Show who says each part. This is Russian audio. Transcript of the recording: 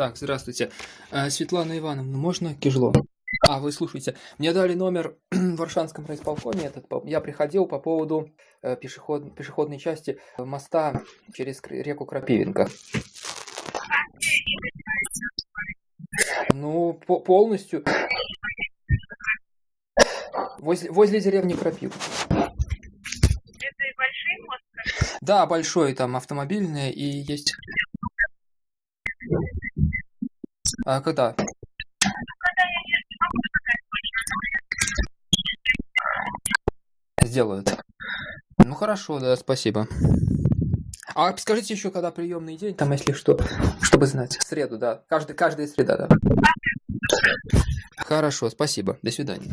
Speaker 1: Так, здравствуйте. Э, Светлана Ивановна, можно Кижло? А, вы слушайте, мне дали номер в Варшанском райисполкоме, этот, я приходил по поводу э, пешеход- пешеходной части моста через реку Крапивинка. Ну, по- полностью. Возле, возле деревни Крапив.
Speaker 2: Это большой мост.
Speaker 1: Да, большой там автомобильный и есть... А когда? Сделают. Ну хорошо, да, спасибо. А скажите еще, когда приемный день, там, если что, чтобы знать. В среду, да. Каждый, каждая среда, да. Хорошо, спасибо. До свидания.